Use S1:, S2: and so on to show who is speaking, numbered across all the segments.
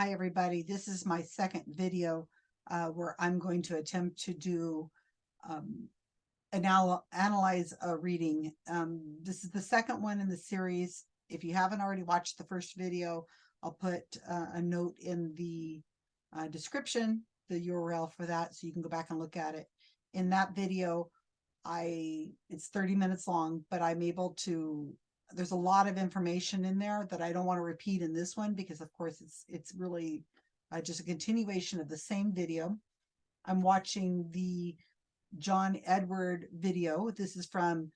S1: Hi, everybody. This is my second video uh, where I'm going to attempt to do um, anal analyze a reading. Um, this is the second one in the series. If you haven't already watched the first video, I'll put uh, a note in the uh, description, the URL for that, so you can go back and look at it. In that video, I it's 30 minutes long, but I'm able to there's a lot of information in there that I don't want to repeat in this one because of course it's it's really uh, just a continuation of the same video. I'm watching the John Edward video. This is from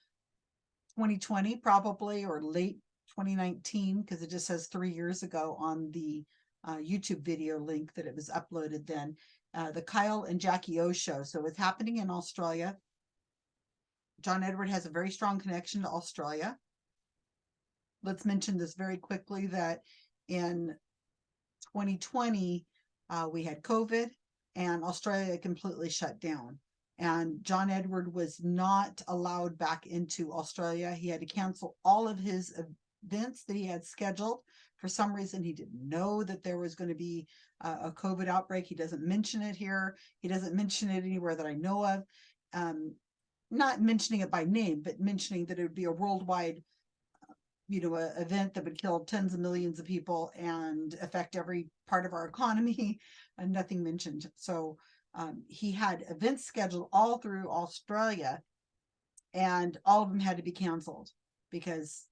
S1: 2020 probably or late 2019 because it just says three years ago on the uh, YouTube video link that it was uploaded then. Uh, the Kyle and Jackie O show. So it's happening in Australia. John Edward has a very strong connection to Australia let's mention this very quickly that in 2020, uh, we had COVID and Australia completely shut down. And John Edward was not allowed back into Australia. He had to cancel all of his events that he had scheduled. For some reason, he didn't know that there was going to be a COVID outbreak. He doesn't mention it here. He doesn't mention it anywhere that I know of. Um, not mentioning it by name, but mentioning that it would be a worldwide you know, a event that would kill tens of millions of people and affect every part of our economy and nothing mentioned. So um, he had events scheduled all through Australia and all of them had to be canceled because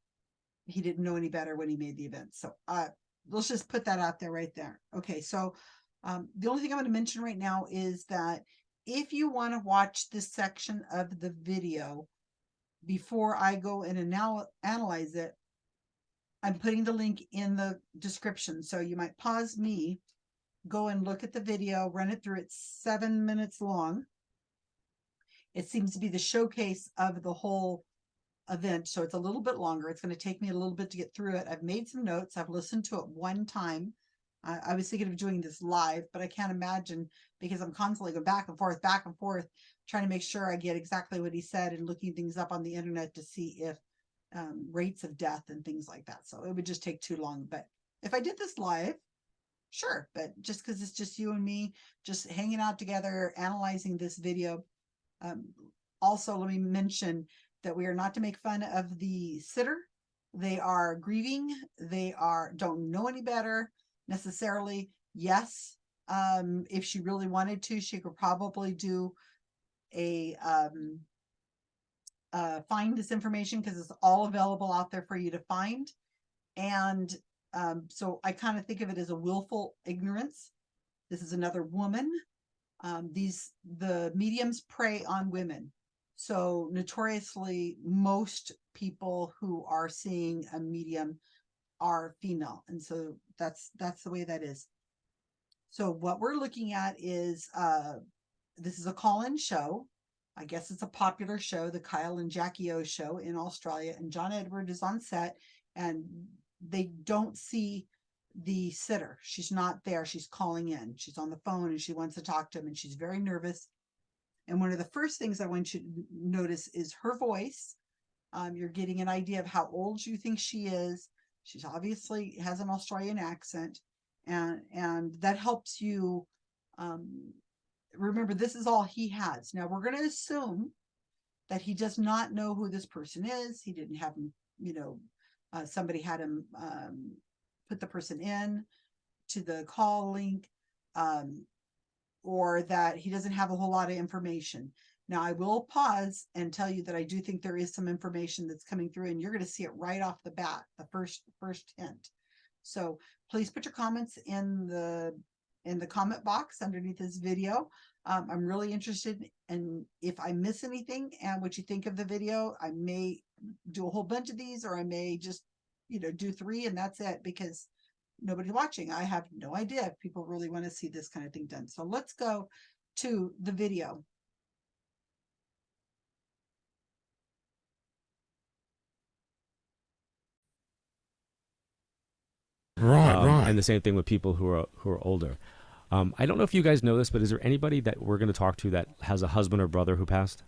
S1: he didn't know any better when he made the event. So uh, let's just put that out there right there. Okay, so um, the only thing I'm going to mention right now is that if you want to watch this section of the video before I go and anal analyze it, I'm putting the link in the description. So you might pause me, go and look at the video, run it through. It's seven minutes long. It seems to be the showcase of the whole event. So it's a little bit longer. It's going to take me a little bit to get through it. I've made some notes. I've listened to it one time. I, I was thinking of doing this live, but I can't imagine because I'm constantly going back and forth, back and forth, trying to make sure I get exactly what he said and looking things up on the internet to see if um, rates of death and things like that. So it would just take too long. But if I did this live, sure. But just because it's just you and me, just hanging out together, analyzing this video. Um, also, let me mention that we are not to make fun of the sitter. They are grieving. They are don't know any better necessarily. Yes, um, if she really wanted to, she could probably do a um, uh, find this information because it's all available out there for you to find. And um, so I kind of think of it as a willful ignorance. This is another woman. Um, these the mediums prey on women. So notoriously, most people who are seeing a medium are female, and so that's that's the way that is. So what we're looking at is uh, this is a call-in show. I guess it's a popular show, the Kyle and Jackie O show in Australia, and John Edward is on set, and they don't see the sitter. She's not there. She's calling in. She's on the phone and she wants to talk to him, and she's very nervous. And one of the first things I want you to notice is her voice. Um, you're getting an idea of how old you think she is. She's obviously has an Australian accent, and and that helps you um, remember, this is all he has. Now we're going to assume that he does not know who this person is. He didn't have him, you know, uh, somebody had him um, put the person in to the call link, um, or that he doesn't have a whole lot of information. Now I will pause and tell you that I do think there is some information that's coming through and you're going to see it right off the bat, the first first hint. So please put your comments in the in the comment box underneath this video. Um, I'm really interested in if I miss anything and what you think of the video. I may do a whole bunch of these or I may just, you know, do three and that's it because nobody's watching. I have no idea if people really want to see this kind of thing done. So let's go to the video.
S2: Right, um, right.
S3: And the same thing with people who are who are older. Um, I don't know if you guys know this, but is there anybody that we're going to talk to that has a husband or brother who passed?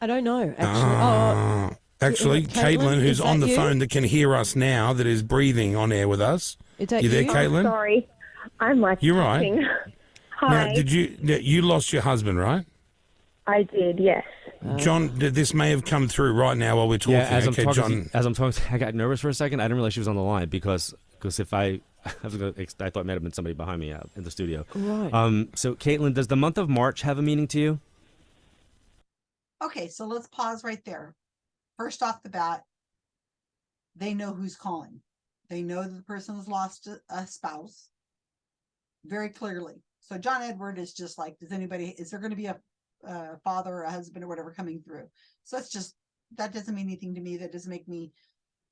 S4: I don't know, actually. Uh,
S2: oh, actually, Caitlin, Caitlin who's on the you? phone that can hear us now, that is breathing on air with us.
S4: Is that
S2: you there,
S4: you?
S2: Caitlin?
S5: Oh, sorry. I'm like
S2: You're right.
S5: typing.
S2: Now,
S5: Hi.
S2: did you you lost your husband, right?
S5: I did, yes.
S2: John, this may have come through right now while we're talking.
S3: Yeah, as I'm
S2: okay,
S3: talking,
S2: John.
S3: as I'm talking, I got nervous for a second. I didn't realize she was on the line because because if I, I was gonna, I thought it might have been somebody behind me out in the studio.
S4: Right.
S3: Um, so Caitlin, does the month of March have a meaning to you?
S1: Okay, so let's pause right there. First off the bat, they know who's calling. They know that the person has lost a, a spouse very clearly. So John Edward is just like, does anybody, is there going to be a, a father or a husband or whatever coming through? So that's just, that doesn't mean anything to me. That doesn't make me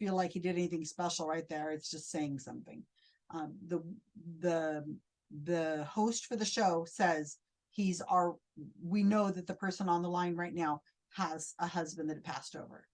S1: feel like he did anything special right there. It's just saying something. Um, the, the, the host for the show says he's our, we know that the person on the line right now has a husband that passed over.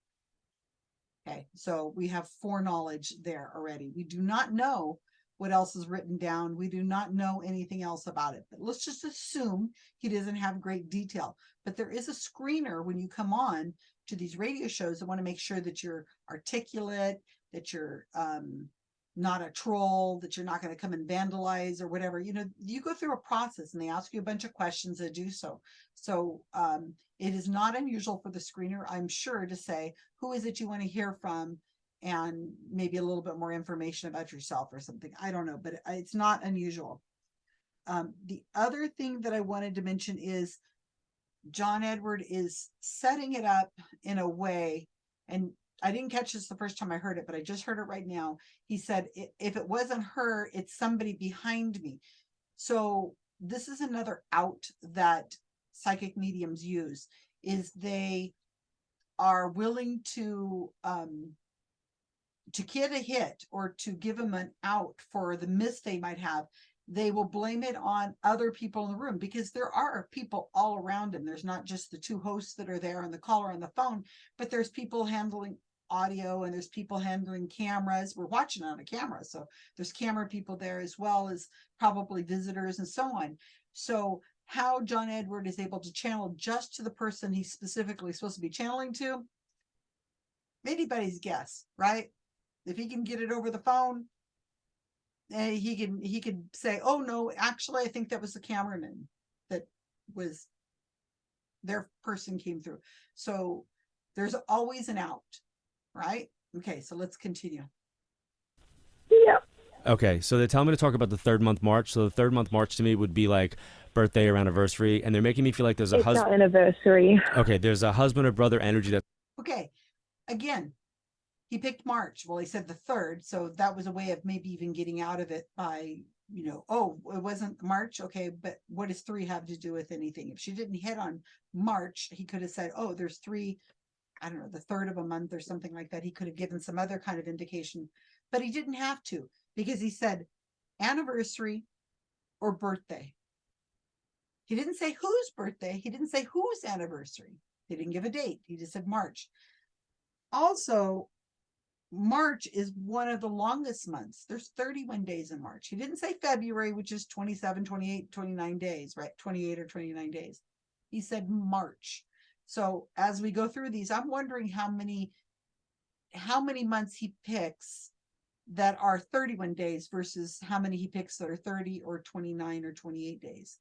S1: Okay, so we have foreknowledge there already. We do not know what else is written down. We do not know anything else about it, but let's just assume he doesn't have great detail. But there is a screener when you come on to these radio shows that want to make sure that you're articulate, that you're um, not a troll, that you're not going to come and vandalize or whatever. You know, you go through a process and they ask you a bunch of questions to do so. So um, it is not unusual for the screener, I'm sure, to say, who is it you want to hear from? And maybe a little bit more information about yourself or something. I don't know, but it's not unusual. Um, the other thing that I wanted to mention is John Edward is setting it up in a way, and I didn't catch this the first time I heard it, but I just heard it right now. He said, if it wasn't her, it's somebody behind me. So this is another out that psychic mediums use is they are willing to um to get a hit or to give them an out for the miss they might have they will blame it on other people in the room because there are people all around him there's not just the two hosts that are there and the caller on the phone but there's people handling audio and there's people handling cameras. We're watching on a camera so there's camera people there as well as probably visitors and so on. So how John Edward is able to channel just to the person he's specifically supposed to be channeling to, anybody's guess, right? If he can get it over the phone, eh, he can he could say, "Oh no, actually, I think that was the cameraman that was their person came through." So there's always an out, right? Okay, so let's continue.
S5: Yep.
S3: Okay, so they're telling me to talk about the third month March. So the third month March to me would be like birthday or anniversary, and they're making me feel like there's a husband.
S5: anniversary.
S3: Okay, there's a husband or brother energy that
S1: Okay, again, he picked March. Well, he said the third, so that was a way of maybe even getting out of it by, you know, oh, it wasn't March. Okay, but what does three have to do with anything? If she didn't hit on March, he could have said, oh, there's three, I don't know, the third of a month or something like that. He could have given some other kind of indication, but he didn't have to because he said anniversary or birthday. He didn't say whose birthday. He didn't say whose anniversary. He didn't give a date. He just said March. Also, March is one of the longest months. There's 31 days in March. He didn't say February, which is 27, 28, 29 days, right? 28 or 29 days. He said March. So as we go through these, I'm wondering how many how many months he picks that are 31 days versus how many he picks that are 30 or 29 or 28 days.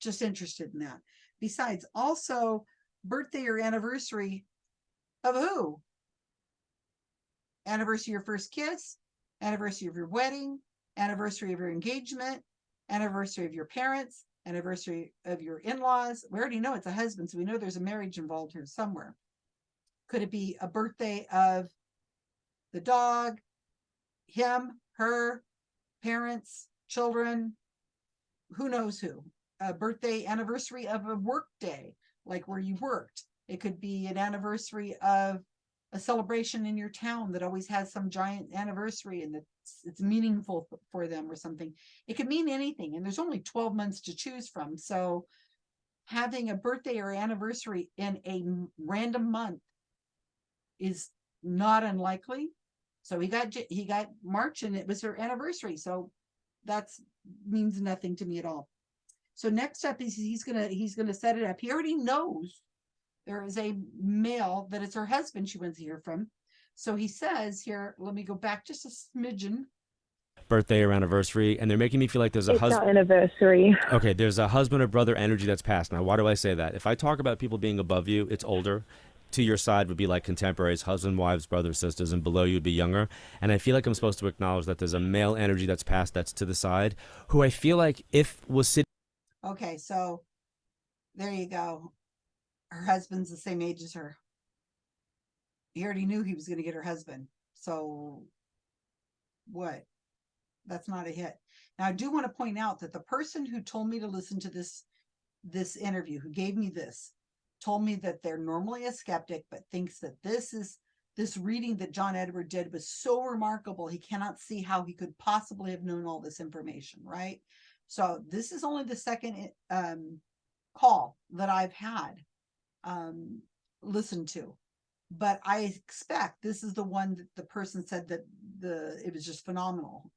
S1: Just interested in that. Besides, also birthday or anniversary of who? Anniversary of your first kiss, anniversary of your wedding, anniversary of your engagement, anniversary of your parents, anniversary of your in-laws. We already know it's a husband, so we know there's a marriage involved here somewhere. Could it be a birthday of the dog, him, her, parents, children, who knows who? A birthday anniversary of a work day, like where you worked. It could be an anniversary of a celebration in your town that always has some giant anniversary and it's, it's meaningful for them or something. It could mean anything, and there's only 12 months to choose from. So having a birthday or anniversary in a random month is not unlikely. So he got he got March and it was her anniversary. So that's means nothing to me at all. So next up is he's gonna he's gonna set it up. He already knows there is a male that it's her husband she wants to hear from. So he says here, let me go back just a smidgen.
S3: birthday or anniversary, and they're making me feel like there's a
S5: It's
S3: husband.
S5: our anniversary.
S3: Okay, there's a husband or brother energy that's passed. Now, why do I say that? If I talk about people being above you, it's older. To your side would be like contemporaries, husband, wives, brothers, sisters, and below you would be younger. And I feel like I'm supposed to acknowledge that there's a male energy that's passed that's to the side, who I feel like if was sitting
S1: Okay, so there you go. Her husband's the same age as her. He already knew he was gonna get her husband, so what? That's not a hit. Now, I do want to point out that the person who told me to listen to this this interview, who gave me this, told me that they're normally a skeptic, but thinks that this is this reading that John Edward did was so remarkable, he cannot see how he could possibly have known all this information, right? So this is only the second um, call that I've had um, listened to, but I expect this is the one that the person said that the it was just phenomenal.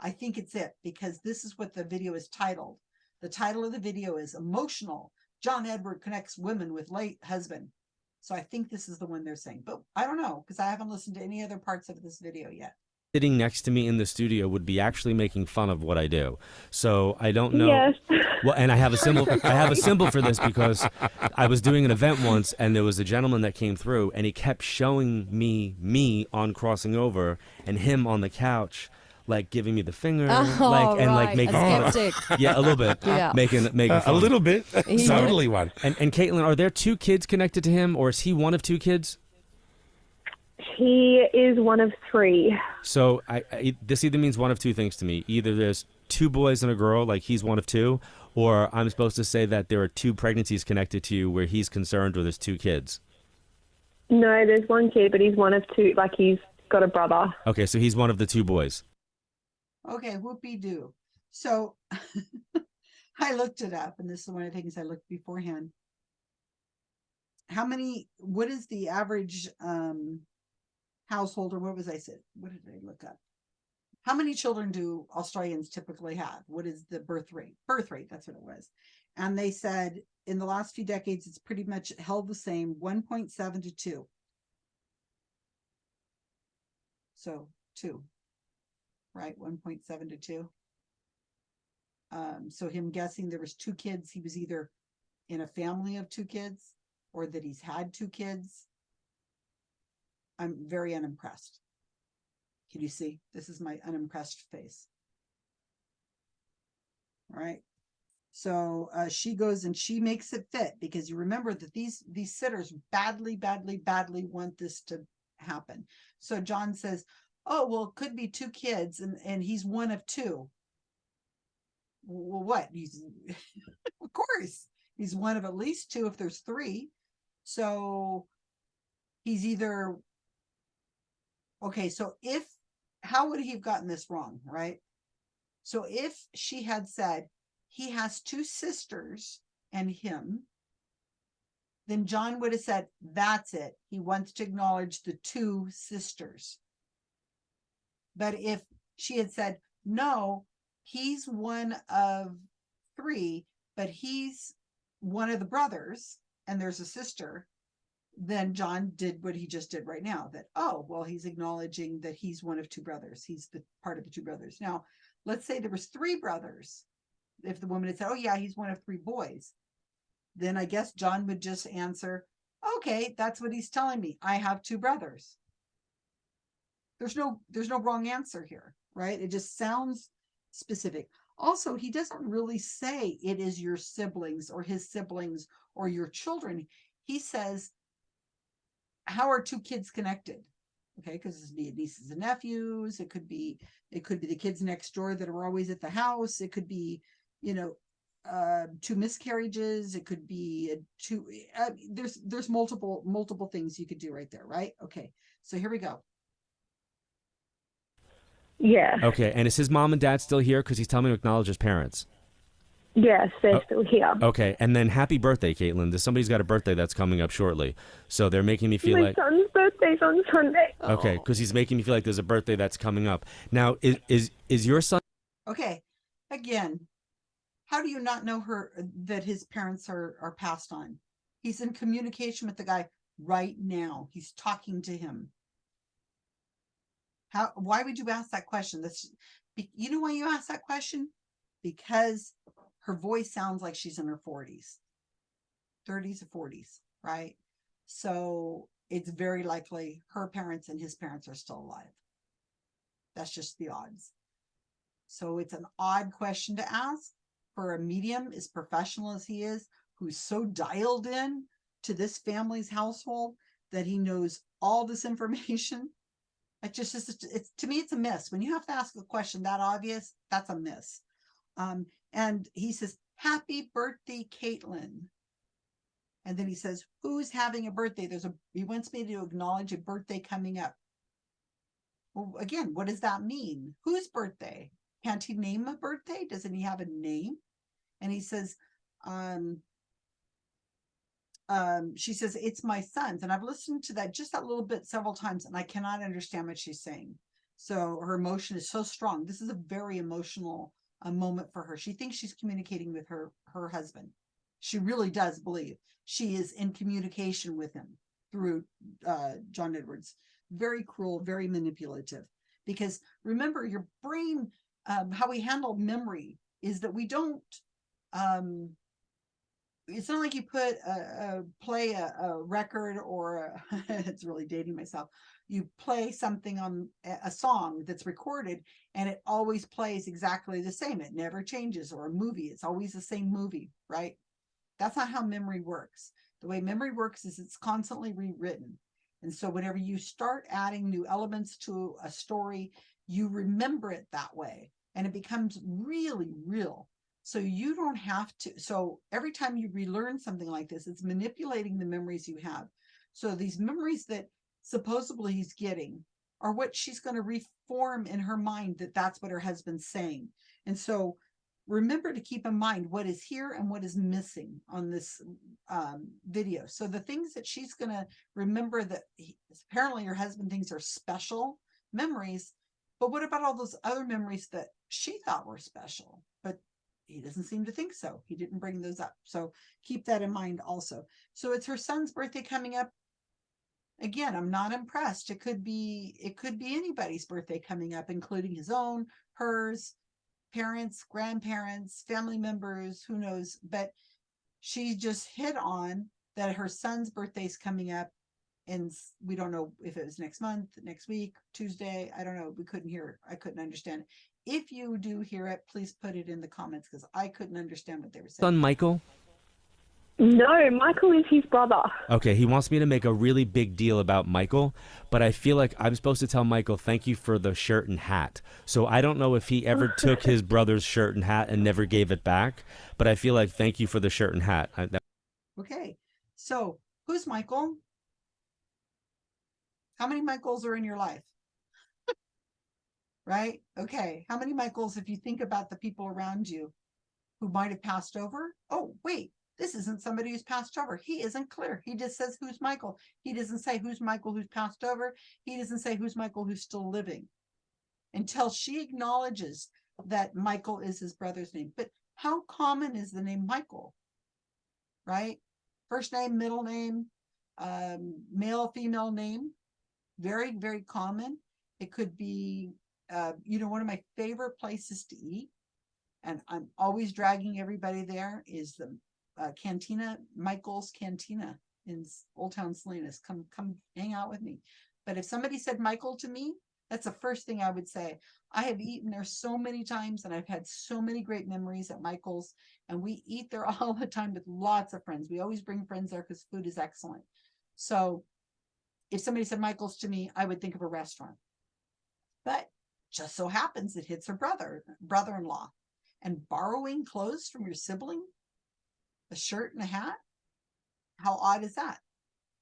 S1: I think it's it because this is what the video is titled. The title of the video is "Emotional." John Edward connects women with late husband. So I think this is the one they're saying, but I don't know because I haven't listened to any other parts of this video yet.
S3: sitting next to me in the studio would be actually making fun of what I do. So I don't know.
S5: Yes.
S3: Well, and I have a symbol. I have a symbol for this because I was doing an event once, and there was a gentleman that came through, and he kept showing me me on crossing over, and him on the couch, like giving me the finger,
S4: Oh,
S3: like and like making
S4: a
S3: fun of- yeah, a little bit,
S4: Yeah.
S3: making making
S2: Uh, a little bit. Totally one.
S3: And and Caitlin, are there two kids connected to him, or is he one of two kids?
S5: He is one of three.
S3: So I, I this either means one of two things to me. Either there's two boys and a girl, like he's one of two, or I'm supposed to say that there are two pregnancies connected to you where he's concerned, or there's two kids.
S5: No, there's one kid, but he's one of two. Like he's got a brother.
S3: Okay, so he's one of the two boys.
S1: Okay, whoopee doo. So I looked it up, and this is one of the things I looked beforehand. How many, what is the average um household, or what was I said? What did I look up? How many children do Australians typically have? What is the birth rate? Birth rate, that's what it was. And they said in the last few decades, it's pretty much held the same, one point seven to two. So two right? One point seven to two. Um, so him guessing there was two kids, he was either in a family of two kids or that he's had two kids. I'm very unimpressed. Can you see? This is my unimpressed face. All right. So uh, she goes and she makes it fit because you remember that these these sitters badly, badly, badly want this to happen. So John says, oh well it could be two kids and and he's one of two well what he's of course he's one of at least two if there's three so he's either okay so if how would he have gotten this wrong right? So if she had said he has two sisters and him then john would have said that's it. He wants to acknowledge the two sisters. But if she had said, no, he's one of three, but he's one of the brothers and there's a sister, then John did what he just did right now that, oh, well, he's acknowledging that he's one of two brothers. He's the part of the two brothers. Now, let's say there was three brothers. If the woman had said, oh, yeah, he's one of three boys, then I guess John would just answer, okay, that's what he's telling me. I have two brothers there's no there's no wrong answer here right it just sounds specific also he doesn't really say it is your siblings or his siblings or your children he says how are two kids connected okay because it's be nieces and nephews it could be it could be the kids next door that are always at the house it could be you know uh two miscarriages it could be a two uh, there's there's multiple multiple things you could do right there right okay so here we go
S5: Yeah.
S3: Okay, and is his mom and dad still here? Because he's telling me to acknowledge his parents.
S5: Yes, they're
S3: Oh.
S5: still here.
S3: Okay, and then happy birthday, Caitlin. There's somebody's got a birthday that's coming up shortly, so they're making me feel
S5: My
S3: like
S5: son's birthday's on Sunday.
S3: okay,
S4: Oh.
S3: because he's making me feel like there's a birthday that's coming up. Now, is is is your son?
S1: Okay, again, how do you not know her uh, that his parents are are passed on? He's in communication with the guy right now. He's talking to him. How, why would you ask that question? That's, you know why you ask that question? Because her voice sounds like she's in her forties. Thirties or forties, right? So it's very likely her parents and his parents are still alive. That's just the odds. So it's an odd question to ask for a medium as professional as he is, who's so dialed in to this family's household that he knows all this information. It just is, it's, to me, it's a miss. When you have to ask a question that obvious, that's a miss. Um, and he says, happy birthday, Caitlin. And then he says, who's having a birthday? There's a, he wants me to acknowledge a birthday coming up. Well, again, what does that mean? Whose birthday? Can't he name a birthday? Doesn't he have a name? And he says, um, um, she says, it's my son's. And I've listened to that just that little bit several times and I cannot understand what she's saying. So her emotion is so strong. This is a very emotional uh, moment for her. She thinks she's communicating with her, her husband. She really does believe she is in communication with him through uh, John Edwards. Very cruel, very manipulative. Because remember, your brain, um, how we handle memory is that we don't um it's not like you put a, a play a, a record or a, it's really dating myself. You play something on a- a song that's recorded and it always plays exactly the same. It never changes or a movie it's always the same movie right? That's not how memory works. The way memory works is it's constantly rewritten. And so whenever you start adding new elements to a story you remember it that way and it becomes really real so you don't have to, so every time you relearn something like this, it's manipulating the memories you have. So these memories that supposedly he's getting are what she's going to reform in her mind that that's what her husband's saying. And so remember to keep in mind what is here and what is missing on this um, video. So the things that she's going to remember that he, apparently her husband thinks are special memories, but what about all those other memories that she thought were special, but he doesn't seem to think so. He didn't bring those up. So keep that in mind also. So it's her son's birthday coming up. Again, I'm not impressed. It could be, it could be anybody's birthday coming up, including his own, hers, parents, grandparents, family members, who knows, but she just hit on that her son's birthday's coming up and we don't know if it was next month, next week, Tuesday. I don't know. We couldn't hear. I couldn't understand. If you do hear it, please put it in the comments because I couldn't understand what they were saying.
S3: Son Michael.
S5: No, Michael is his brother.
S3: Okay, he wants me to make a really big deal about Michael, but I feel like I'm supposed to tell Michael thank you for the shirt and hat. So I don't know if he ever took his brother's shirt and hat and never gave it back, but I feel like thank you for the shirt and hat. I, that,
S1: Okay, so who's Michael? How many Michaels are in your life? Right? Okay, how many Michaels, if you think about the people around you who might have passed over? Oh, wait, this isn't somebody who's passed over. He isn't clear. He just says, who's Michael? He doesn't say who's Michael who's passed over. He doesn't say who's Michael who's still living until she acknowledges that Michael is his brother's name. But how common is the name Michael? Right? First name, middle name, um, male, female name. Very, very common. It could be, uh, you know, one of my favorite places to eat. And I'm always dragging everybody there is the uh, Cantina, Michael's Cantina in Old Town Salinas. Come, come hang out with me. But if somebody said Michael to me, that's the first thing I would say. I have eaten there so many times and I've had so many great memories at Michael's and we eat there all the time with lots of friends. We always bring friends there because food is excellent. So if somebody said Michael's to me, I would think of a restaurant. But just so happens it hits her brother, brother-in-law. And borrowing clothes from your sibling, a shirt and a hat, how odd is that?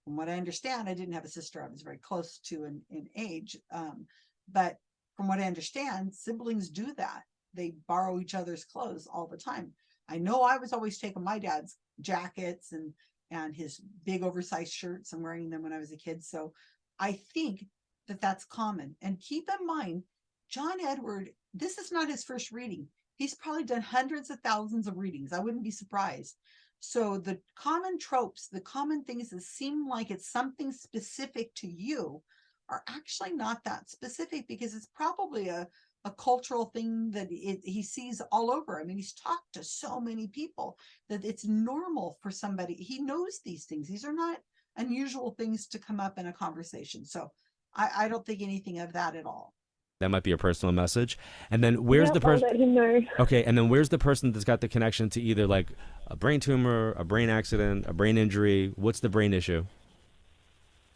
S1: From what I understand, I didn't have a sister I was very close to in, in age. Um, but from what I understand, siblings do that. They borrow each other's clothes all the time. I know I was always taking my dad's jackets and and his big oversized shirts and wearing them when I was a kid. So I think that that's common. And keep in mind, John Edward, this is not his first reading. He's probably done hundreds of thousands of readings. I wouldn't be surprised. So the common tropes, the common things that seem like it's something specific to you are actually not that specific because it's probably a, a cultural thing that it, he sees all over. I mean, he's talked to so many people that it's normal for somebody. He knows these things. These are not unusual things to come up in a conversation. So I, I don't think anything of that at all.
S3: That might be a personal message. And then where's
S5: Yep,
S3: the person?
S5: let him know.
S3: Okay, and then where's the person that's got the connection to either like a brain tumor, a brain accident, a brain injury? What's the brain issue?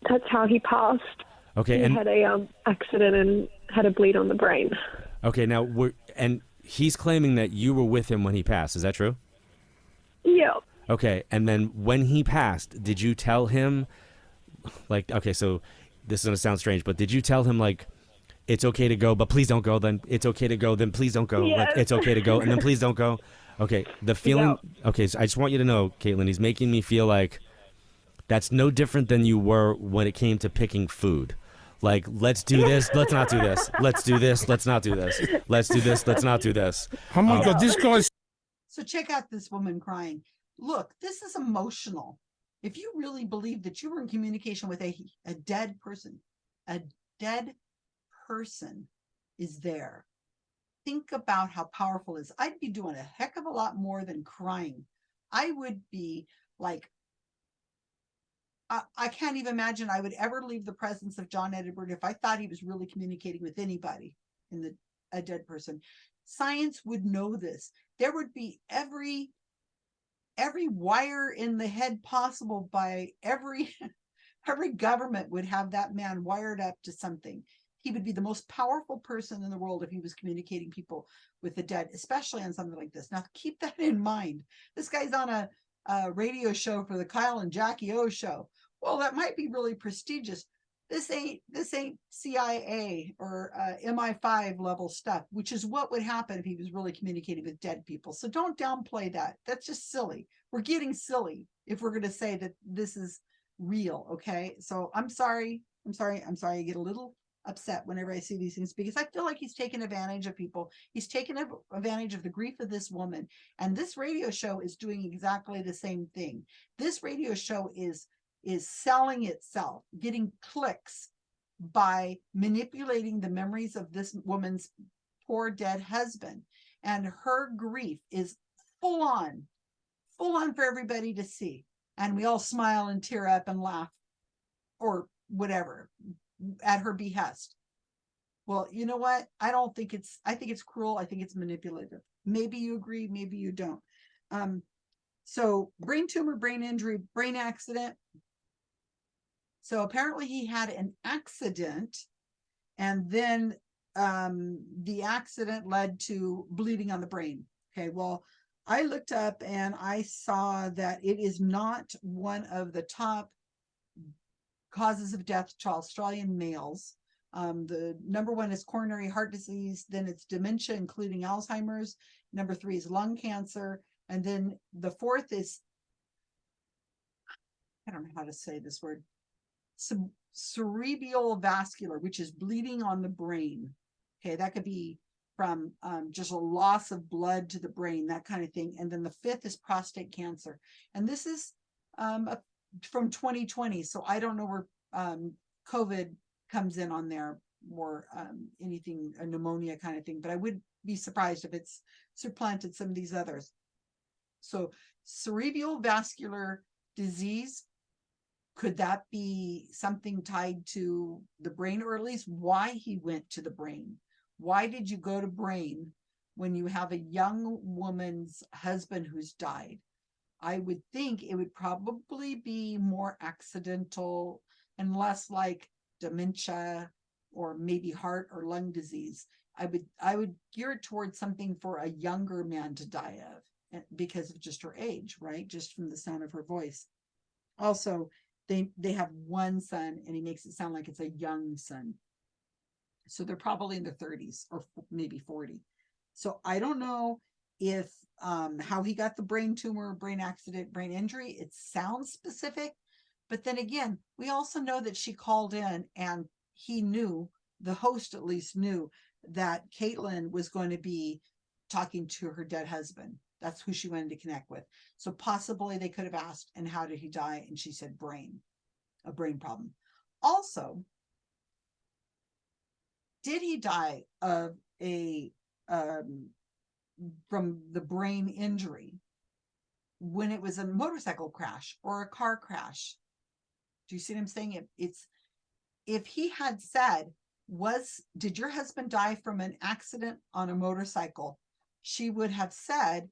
S5: That's how he passed.
S3: Okay,
S5: he
S3: and
S5: had a um, accident and had a bleed on the brain.
S3: okay, now we're and he's claiming that you were with him when he passed. Is that true?
S5: Yeah.
S3: Okay, and then when he passed, did you tell him, like, okay, so this is gonna sound strange, but did you tell him like, it's okay to go, but please don't go. Then it's okay to go. Then please don't go. Like,
S5: Yes.
S3: it's okay to go, and then please don't go. Okay, the feeling. Okay, so I just want you to know, Caitlin, he's making me feel like that's no different than you were when it came to picking food. Like, let's do this, let's not do this. Let's do this, let's not do this. Let's do this, let's not do this.
S2: Oh my God, this guy's
S1: So check out this woman crying. Look, this is emotional. If you really believe that you were in communication with a, a dead person, a dead person is there. Think about how powerful is. I'd be doing a heck of a lot more than crying. I would be like, I, I can't even imagine I would ever leave the presence of John Edward if I thought he was really communicating with anybody in the a dead person. Science would know this. There would be every every wire in the head possible by every every government would have that man wired up to something. He would be the most powerful person in the world if he was communicating people with the dead, especially on something like this. Now keep that in mind. This guy's on a, a radio show for the Kyle and Jackie O show. Well, that might be really prestigious. This ain't this ain't CIA or uh, MI5 level stuff, which is what would happen if he was really communicating with dead people. So don't downplay that. That's just silly. We're getting silly if we're going to say that this is real. Okay. So I'm sorry. I'm sorry. I'm sorry. I get a little upset whenever I see these things because I feel like he's taken advantage of people. He's taken advantage of the grief of this woman. And this radio show is doing exactly the same thing. This radio show is is selling itself, getting clicks by manipulating the memories of this woman's poor dead husband. And her grief is full on, full on for everybody to see. And we all smile and tear up and laugh or whatever at her behest. Well, you know what? I don't think it's, I think it's cruel. I think it's manipulative. Maybe you agree, maybe you don't. Um, so brain tumor, brain injury, brain accident. So apparently he had an accident and then um, the accident led to bleeding on the brain. Okay, well, I looked up and I saw that it is not one of the top causes of death to Australian males. Um, the number one is coronary heart disease, then it's dementia, including Alzheimer's. Number three is lung cancer. And then the fourth is, I don't know how to say this word, cere- cerebral vascular, which is bleeding on the brain. Okay, that could be from um, just a loss of blood to the brain, that kind of thing. And then the fifth is prostate cancer. And this is um, a, from 2020. So I don't know where um, COVID comes in on there or um, anything, a pneumonia kind of thing, but I would be surprised if it's supplanted some of these others. So cerebral vascular disease, could that be something tied to the brain or at least why he went to the brain? Why did you go to brain when you have a young woman's husband who's died? I would think it would probably be more accidental and less like dementia or maybe heart or lung disease. I would I would gear it towards something for a younger man to die of eh, because of just her age, right? Just from the sound of her voice. Also, they they have one son and he makes it sound like it's a young son. So they're probably in their 30s or maybe 40. So I don't know if um how he got the brain tumor, brain accident, brain injury. It sounds specific, but then again, we also know that she called in and he knew, the host at least knew that Caitlin was going to be talking to her dead husband. That's who she wanted to connect with. So possibly they could have asked, and how did he die? And she said brain, a brain problem. Also, did he die of a um from the brain injury. When it was a motorcycle crash or a car crash. Do you see what i'm saying? It, it's if he had said was did your husband die from an accident on a motorcycle? She would have said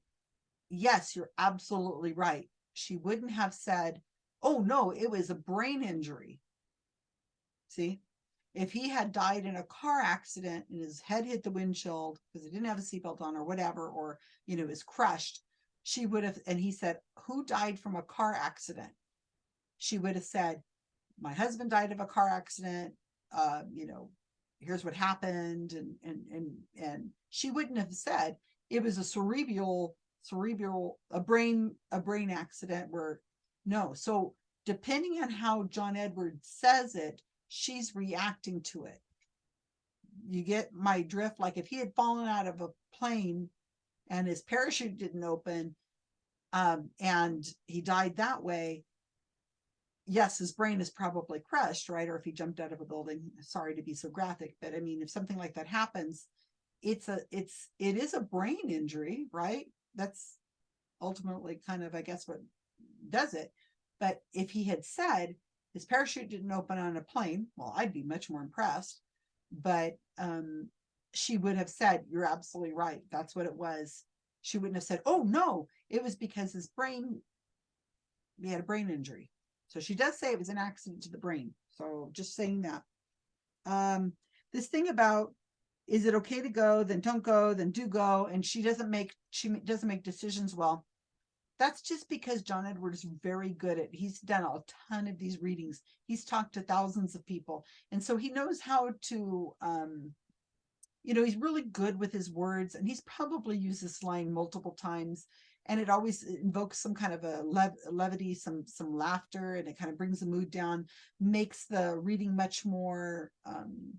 S1: yes you're absolutely right. She wouldn't have said oh no it was a brain injury. See if he had died in a car accident and his head hit the windshield because he didn't have a seatbelt on or whatever or you know was crushed she would have and he said who died from a car accident? She would have said my husband died of a car accident uh you know here's what happened and and and and she wouldn't have said it was a cerebral cerebral a brain a brain accident where no so depending on how john edwards says it she's reacting to it. You get my drift like if he had fallen out of a plane and his parachute didn't open um and he died that way yes his brain is probably crushed right? Or if he jumped out of a building sorry to be so graphic but i mean if something like that happens it's a it's it is a brain injury right? That's ultimately kind of i guess what does it. But if he had said his parachute didn't open on a plane. Well i'd be much more impressed but um she would have said you're absolutely right. That's what it was. She wouldn't have said oh no it was because his brain he had a brain injury. So she does say it was an accident to the brain. So just saying that. Um this thing about is it okay to go? Then don't go. Then do go. And she doesn't make she doesn't make decisions well that's just because John Edward is very good at he's done a ton of these readings. He's talked to thousands of people. And so he knows how to um you know he's really good with his words and he's probably used this line multiple times. And it always invokes some kind of a lev- levity some some laughter and it kind of brings the mood down makes the reading much more um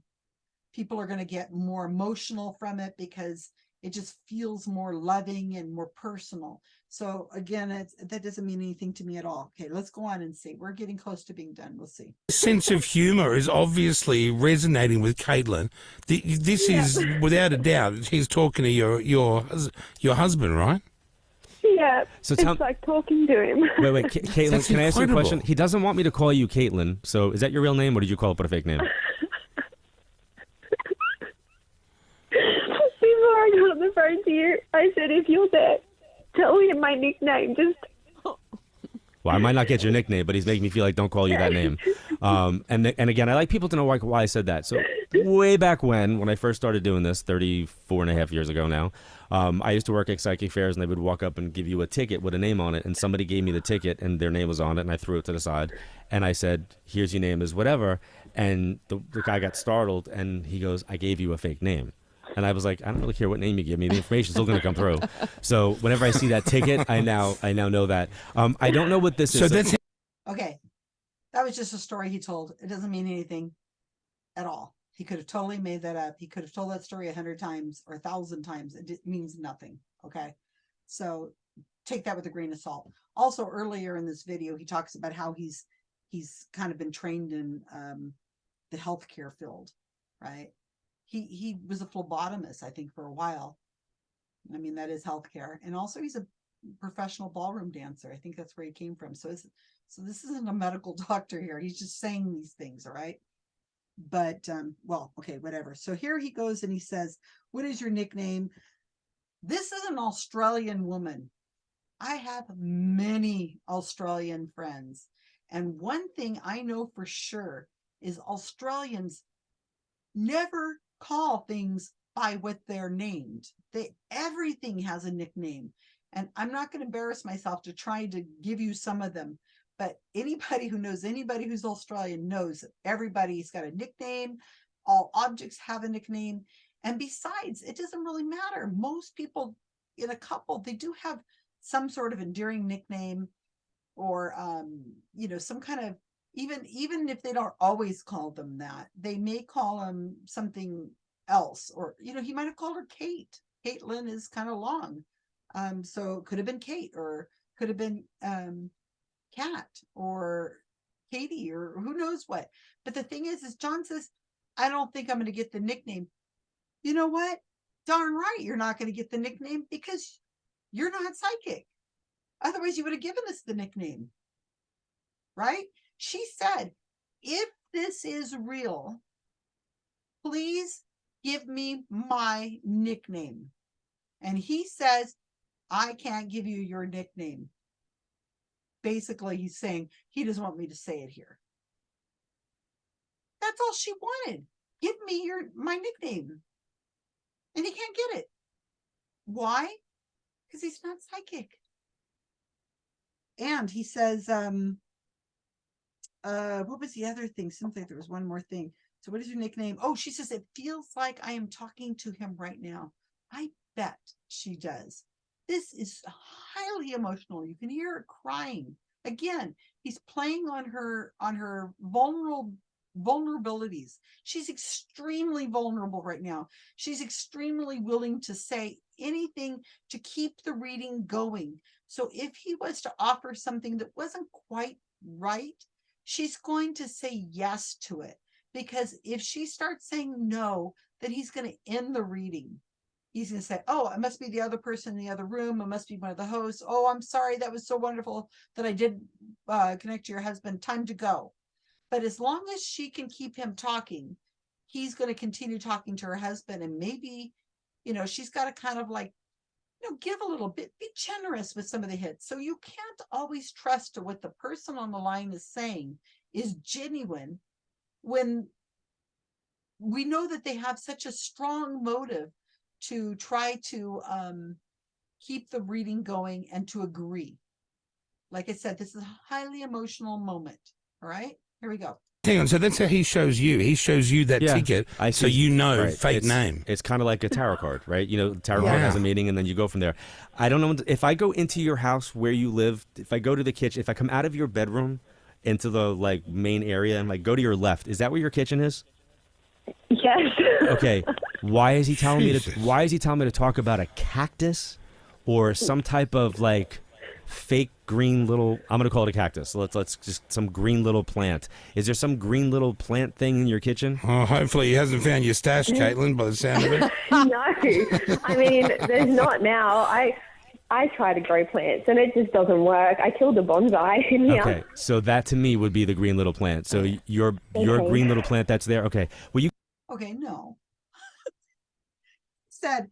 S1: people are going to get more emotional from it because it just feels more loving and more personal so again it's that doesn't mean anything to me at all okay let's go on and see we're getting close to being done we'll see
S2: sense of humor is obviously resonating with Caitlin. The, this
S5: Yeah.
S2: is without a doubt. He's talking to your your your husband, right?
S5: Yeah,
S3: So
S5: it's
S3: tell-
S5: like talking to him.
S3: Wait, wait, Ca- Caitlin,
S2: That's
S3: can I ask you a question? He doesn't want me to call you Caitlin. So is that your real name, or did you call up with a fake name?
S5: Before I got on the phone to you, I said, if you're there, tell him my nickname. Just
S3: Well, I might not get your nickname, but he's making me feel like don't call you that name. Um, and and again, I like people to know why, why I said that. So way back when, when I first started doing this, 34 and a half years ago now, um, I used to work at psychic fairs, and they would walk up and give you a ticket with a name on it, and somebody gave me the ticket, and their name was on it, and I threw it to the side, and I said, "Here's your name, is whatever," and the, the guy got startled, and he goes, "I gave you a fake name." And I was like, I don't really care what name you give me. The information's still going to come through. So whenever I see that ticket, I now I now know that. Um, I don't know what this
S2: So
S3: is.
S2: that's
S1: Okay. That was just a story he told. It doesn't mean anything at all. He could have totally made that up. He could have told that story a hundred times or a thousand times. It means nothing. Okay. So take that with a grain of salt. Also, earlier in this video, he talks about how he's he's kind of been trained in um the healthcare field, right? He he was a phlebotomist, I think, for a while. I mean, that is healthcare. And also he's a professional ballroom dancer. I think that's where he came from. So it's so this isn't a medical doctor here. He's just saying these things, all right? But um, well, okay, whatever. So here he goes and he says, What is your nickname? This is an Australian woman. I have many Australian friends. And one thing I know for sure is Australians never call things by what they're named. They everything has a nickname. And I'm not going to embarrass myself to try to give you some of them, but anybody who knows anybody who's Australian knows everybody's got a nickname. All objects have a nickname. And besides, it doesn't really matter. Most people in a couple, they do have some sort of endearing nickname or um, you know, some kind of even even if they don't always call them that, they may call them something else. Or, you know, he might have called her Kate. Caitlin is kind of long. Um, so it could have been Kate or could have been um Kat or Katie or who knows what. But the thing is, is John says, I don't think I'm going to get the nickname. You know what? Darn right, you're not going to get the nickname because you're not psychic. Otherwise, you would have given us the nickname. Right? She said, if this is real, please give me my nickname. And he says, I can't give you your nickname. Basically, he's saying he doesn't want me to say it here. That's all she wanted. Give me your my nickname. And he can't get it. Why? Because he's not psychic. And he says, um, uh, what was the other thing? Seems like there was one more thing. So what is your nickname? Oh, she says, it feels like I am talking to him right now. I bet she does. This is highly emotional. You can hear her crying. Again, he's playing on her on her vulnerable vulnerabilities. She's extremely vulnerable right now. She's extremely willing to say anything to keep the reading going. So if he was to offer something that wasn't quite right, she's going to say yes to it. Because if she starts saying no, then he's going to end the reading. He's going to say, oh, it must be the other person in the other room. It must be one of the hosts. Oh, I'm sorry. That was so wonderful that I did uh, connect to your husband. Time to go. But as long as she can keep him talking, he's going to continue talking to her husband. And maybe, you know, she's got to kind of like, you know, give a little bit, be generous with some of the hits. So you can't always trust to what the person on the line is saying is genuine when we know that they have such a strong motive to try to um, keep the reading going and to agree. Like I said, this is a highly emotional moment. All right, here we go.
S2: Hang on. So that's how he shows you. He shows you that
S3: Yeah,
S2: ticket,
S3: I
S2: so you know
S3: Right,
S2: fake
S3: it's,
S2: name.
S3: It's kind of like a tarot card, right? You know, tarot card has a
S2: Yeah.
S3: meaning, and then you go from there. I don't know if I go into your house where you live. If I go to the kitchen, if I come out of your bedroom into the like main area and like go to your left, is that where your kitchen is?
S5: Yes.
S3: Okay. Why is he telling me to? Why is he telling me to talk about a cactus or some type of like fake green little? I'm gonna call it a cactus. Let's let's just some green little plant. Is there some green little plant thing in your kitchen?
S2: Oh, hopefully he hasn't found your stash, Caitlin, by the sound of it.
S5: no, I mean, there's not now. I I try to grow plants and it just doesn't work. I killed a bonsai in here.
S3: Okay, so that to me would be the green little plant. So your your
S5: Okay.
S3: green little plant that's there. Okay, well you
S1: Okay, no. Said,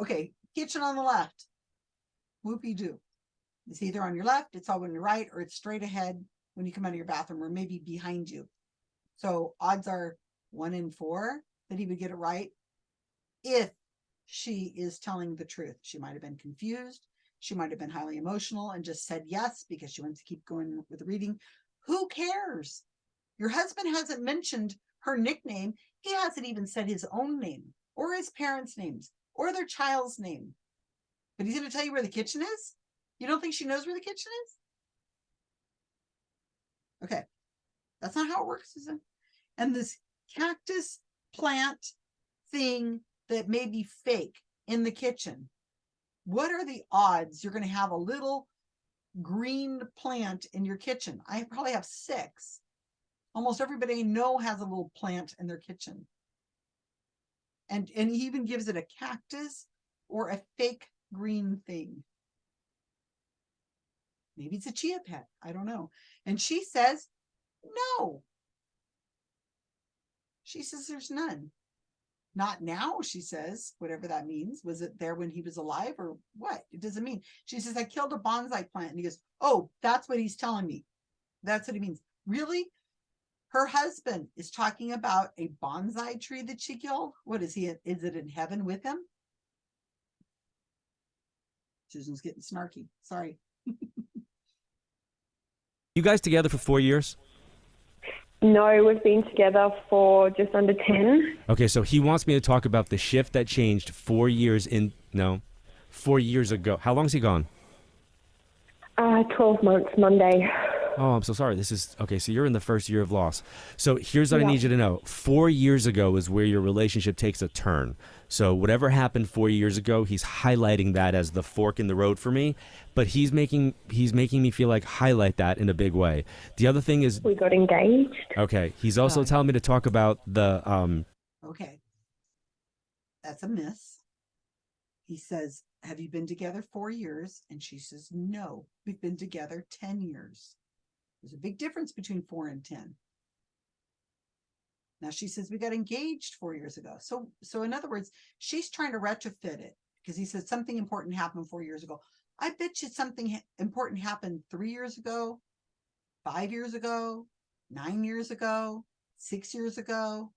S1: okay, kitchen on the left. Whoopie doo. It's either on your left, it's all on your right, or it's straight ahead when you come out of your bathroom, or maybe behind you. So odds are one in four that he would get it right. If she is telling the truth, she might have been confused. She might have been highly emotional and just said yes because she wants to keep going with the reading. Who cares? Your husband hasn't mentioned her nickname. He hasn't even said his own name or his parents' names or their child's name. But he's going to tell you where the kitchen is? You don't think she knows where the kitchen is? Okay. That's not how it works, Susan. And this cactus plant thing that may be fake in the kitchen. What are the odds you're going to have a little green plant in your kitchen? I probably have six almost everybody I know has a little plant in their kitchen. And and he even gives it a cactus or a fake green thing. Maybe it's a chia pet. I don't know. And she says, no. She says there's none. Not now, she says, whatever that means. Was it there when he was alive or what? It doesn't mean. She says, I killed a bonsai plant. And he goes, Oh, that's what he's telling me. That's what he means. Really? Her husband is talking about a bonsai tree that she killed. What is he? Is it in heaven with him? Susan's getting snarky. Sorry.
S3: you guys together for four years?
S5: No, we've been together for just under 10.
S3: Okay, so he wants me to talk about the shift that changed four years in no, four years ago. How long's he gone?
S5: Uh, 12 months Monday.
S3: Oh, I'm so sorry. This is okay. So you're in the first year of loss. So here's what I need you to know. Four years ago is where your relationship takes a turn. So whatever happened four years ago, he's highlighting that as the fork in the road for me. But he's making he's making me feel like highlight that in a big way. The other thing is
S5: We got engaged.
S3: okay. He's also
S1: Right.
S3: telling me to talk about the um.
S1: Okay. That's a miss. He says, Have you been together four years? And she says, No, we've been together 10 years. There's a big difference between four and 10. Now she says we got engaged four years ago. So, so in other words, she's trying to retrofit it because he said something important happened four years ago. I bet you something important happened three years ago, five years ago, nine years ago, six years ago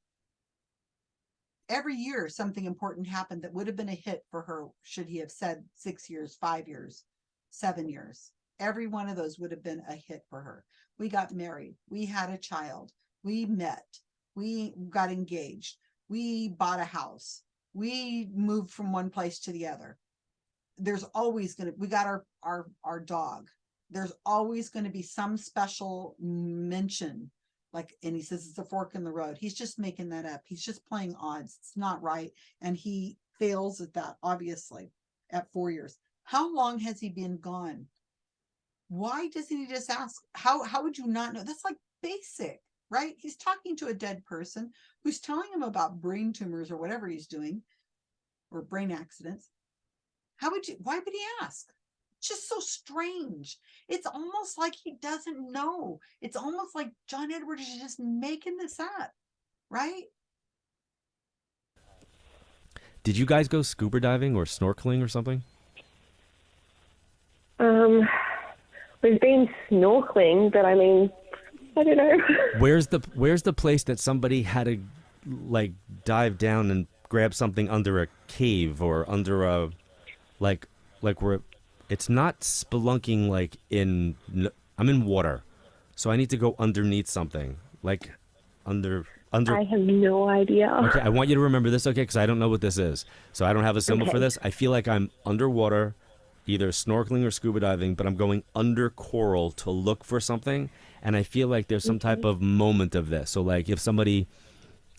S1: every year something important happened that would have been a hit for her should he have said six years five years seven years every one of those would have been a hit for her. We got married. We had a child. We met. We got engaged. We bought a house. We moved from one place to the other. There's always going to we got our our our dog. There's always going to be some special mention like and he says it's a fork in the road. He's just making that up. He's just playing odds. It's not right. And he fails at that obviously at four years. How long has he been gone why doesn't he just ask how how would you not know that's like basic right he's talking to a dead person who's telling him about brain tumors or whatever he's doing or brain accidents how would you why would he ask just so strange. It's almost like he doesn't know. It's almost like John Edwards is just making this up, right?
S3: Did you guys go scuba diving or snorkeling or something?
S5: Um, we've been snorkeling, but I mean, I don't know.
S3: Where's the Where's the place that somebody had to like dive down and grab something under a cave or under a like like where it's not spelunking like in I'm in water, so I need to go underneath something like under under.
S5: I have no idea.
S3: Okay, I want you to remember this, okay? Because I don't know what this is, so I don't have a symbol for this. I feel like I'm underwater, either snorkeling or scuba diving, but I'm going under coral to look for something, and I feel like there's some type of moment of this. So, like, if somebody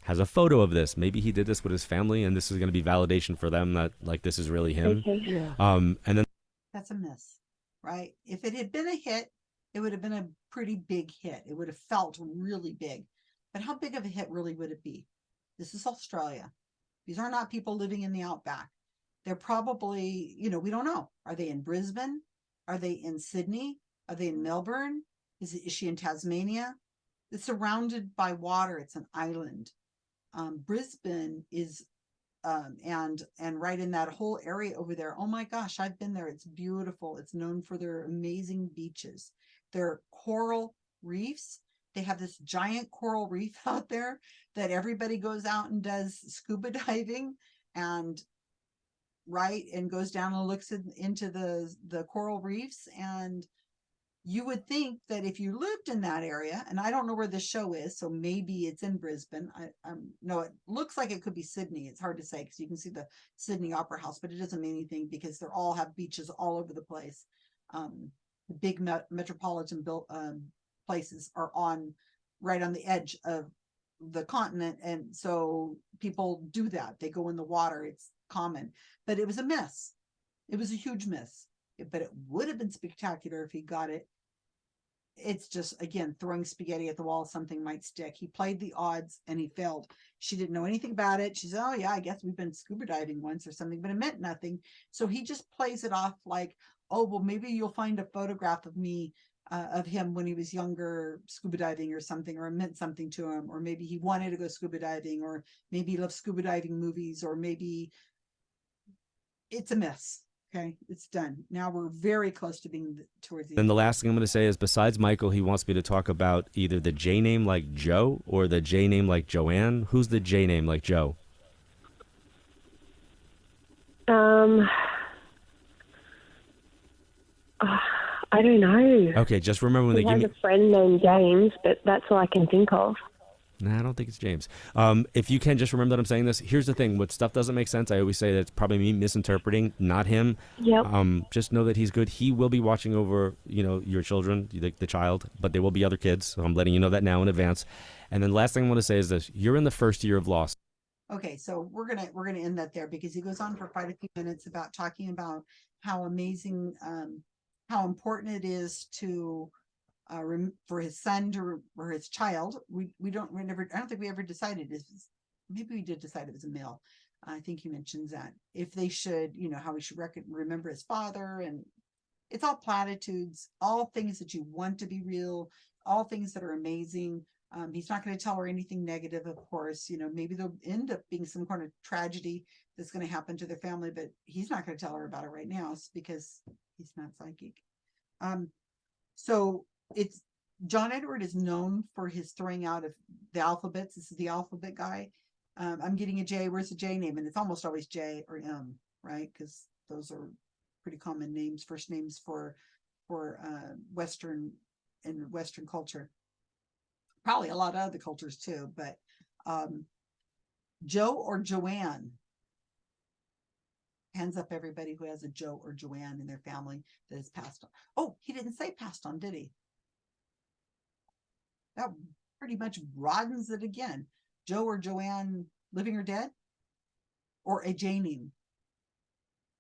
S3: has a photo of this, maybe he did this with his family, and this is going to be validation for them that like this is really him.
S5: Okay.
S4: Yeah.
S3: Um, and then
S1: That's a miss, right? If it had been a hit, it would have been a pretty big hit. It would have felt really big. But how big of a hit really would it be? This is Australia. These are not people living in the outback. They're probably, you know, we don't know. Are they in Brisbane? Are they in Sydney? Are they in Melbourne? Is, is she in Tasmania? It's surrounded by water. It's an island. Um, Brisbane is um, and and right in that whole area over there. Oh my gosh, I've been there. It's beautiful. It's known for their amazing beaches, their coral reefs. They have this giant coral reef out there that everybody goes out and does scuba diving and right and goes down and looks in, into the the coral reefs and you would think that if you lived in that area, and I don't know where the show is, so maybe it's in Brisbane. I um no, it looks like it could be Sydney. It's hard to say because you can see the Sydney Opera House, but it doesn't mean anything because they're all have beaches all over the place. Um, the big met- metropolitan built um, places are on right on the edge of the continent, and so people do that. They go in the water. It's common, but it was a miss. It was a huge miss. But it would have been spectacular if he got it. It's just again throwing spaghetti at the wall something might stick. He played the odds and he failed. She didn't know anything about it. She said oh yeah i guess we've been scuba diving once or something but it meant nothing. So he just plays it off like oh well maybe you'll find a photograph of me uh, of him when he was younger scuba diving or something or it meant something to him. Or maybe he wanted to go scuba diving or maybe he loves scuba diving movies or maybe it's a mess okay it's done now we're very close to being th- towards the
S3: then the last thing I'm going to say is besides Michael, he wants me to talk about either the J name like Joe or the J name like Joanne. Who's the J name like Joe?
S5: Um, ah, I don't know.
S3: Okay, just remember when
S5: He
S3: they give
S5: has
S3: me
S5: a friend named James, but that's all I can think of.
S3: Nah, I don't think it's James. Um, if you can just remember that I'm saying this, here's the thing: what stuff doesn't make sense, I always say that it's probably me misinterpreting, not him.
S5: Yep.
S3: Um, just know that he's good. He will be watching over, you know, your children, the, the child, but there will be other kids. So I'm letting you know that now in advance. And then last thing I want to say is this: you're in the first year of loss.
S1: Okay, so we're gonna, we're gonna end that there because he goes on for quite a few minutes about talking about how amazing, um, how important it is to uh, for his son to, or his child, we, we don't, we never, I don't think we ever decided if, maybe we did decide it was a male. I think he mentions that if they should, you know, how he should remember his father and it's all platitudes, all things that you want to be real, all things that are amazing. Um, he's not going to tell her anything negative, of course. You know, maybe there'll end up being some kind of tragedy that's going to happen to their family, but he's not going to tell her about it right now because he's not psychic. Um, so it's John Edward is known for his throwing out of the alphabets. This is the alphabet guy. Um, I'm getting a J. Where's the J name? And it's almost always J or M, right? Because those are pretty common names, first names for for uh, Western and Western culture. Probably a lot of other cultures too, but um, Joe or Joanne. Hands up, everybody who has a Joe or Joanne in their family that has passed on. Oh, he didn't say passed on, did he? That pretty much broadens it again. Joe or Joanne living or dead? Or a name?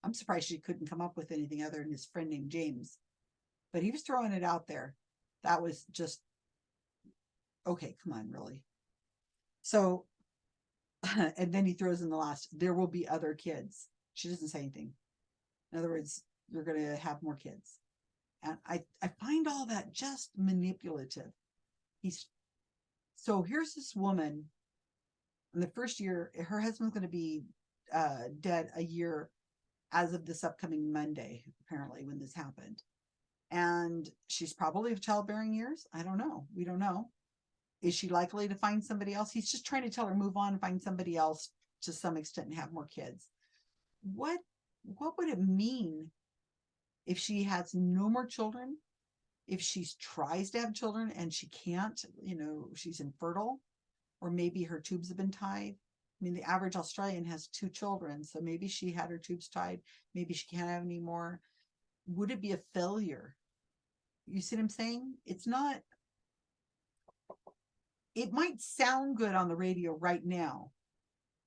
S1: I'm surprised she couldn't come up with anything other than his friend named James. But he was throwing it out there. That was just okay, come on, really. So and then he throws in the last, there will be other kids. She doesn't say anything. In other words, you're gonna have more kids. And I, I find all that just manipulative. He's so here's this woman in the first year, her husband's gonna be uh dead a year as of this upcoming Monday, apparently, when this happened. And she's probably of childbearing years. I don't know. We don't know. Is she likely to find somebody else? He's just trying to tell her move on, find somebody else to some extent and have more kids. What what would it mean if she has no more children? If she tries to have children and she can't, you know, she's infertile, or maybe her tubes have been tied. I mean, the average Australian has two children, so maybe she had her tubes tied. Maybe she can't have any more. Would it be a failure? You see what I'm saying? It's not. It might sound good on the radio right now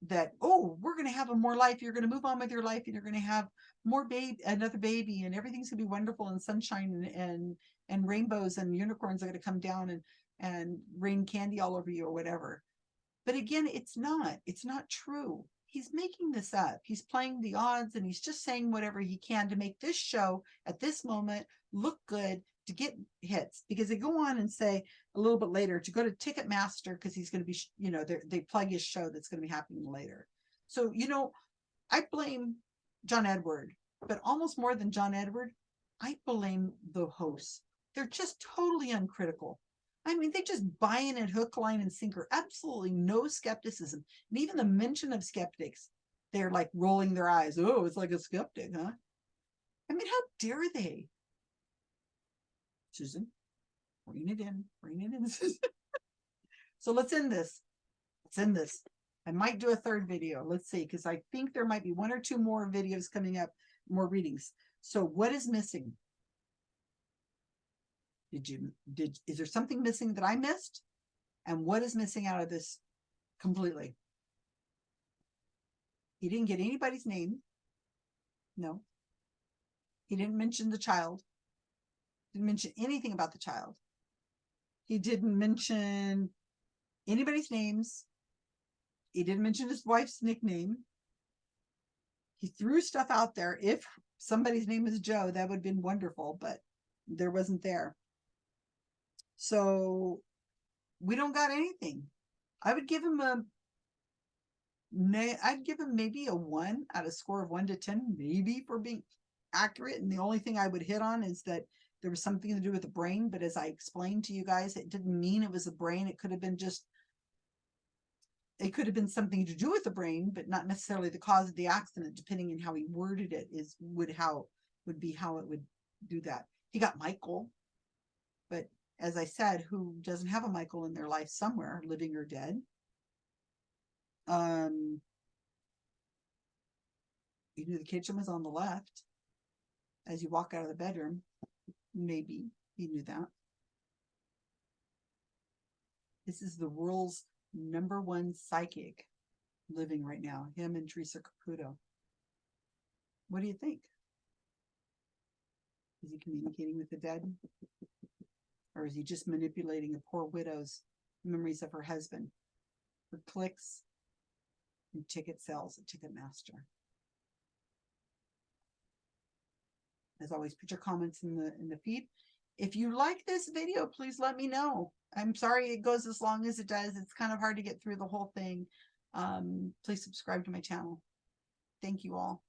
S1: that, oh, we're going to have a more life. You're going to move on with your life and you're going to have more baby, another baby, and everything's going to be wonderful and sunshine and, and, and rainbows and unicorns are going to come down and, and rain candy all over you or whatever. But again, it's not, it's not true. He's making this up. He's playing the odds and he's just saying whatever he can to make this show at this moment look good to get hits because they go on and say a little bit later to go to Ticketmaster because he's going to be, you know, they plug his show that's going to be happening later. So, you know, I blame John Edward, but almost more than John Edward, I blame the hosts. They're just totally uncritical. I mean, they just buy in at hook, line, and sinker. Absolutely no skepticism. And even the mention of skeptics, they're like rolling their eyes. Oh, it's like a skeptic, huh? I mean, how dare they? Susan, bring it in, bring it in, so let's end this. Let's end this. I might do a third video. Let's see, because I think there might be one or two more videos coming up, more readings. So what is missing? Did you, did, is there something missing that I missed? And what is missing out of this completely? He didn't get anybody's name. No. He didn't mention the child. Didn't mention anything about the child. He didn't mention anybody's names. He didn't mention his wife's nickname. He threw stuff out there. If somebody's name is Joe, that would have been wonderful, but there wasn't there. So we don't got anything. I would give him a I'd give him maybe a one out of score of one to ten, maybe for being accurate. And the only thing I would hit on is that there was something to do with the brain, but as I explained to you guys, it didn't mean it was a brain. It could have been just it could have been something to do with the brain, but not necessarily the cause of the accident, depending on how he worded it, is would how would be how it would do that. He got Michael, but as I said, who doesn't have a Michael in their life somewhere, living or dead. Um, you knew the kitchen was on the left as you walk out of the bedroom. Maybe he knew that. This is the world's number one psychic living right now, him and Teresa Caputo. What do you think? Is he communicating with the dead? Or is he just manipulating a poor widow's memories of her husband for clicks and ticket sales at Ticketmaster? As always, put your comments in the in the feed. If you like this video, please let me know. I'm sorry it goes as long as it does. It's kind of hard to get through the whole thing. Um, please subscribe to my channel. Thank you all.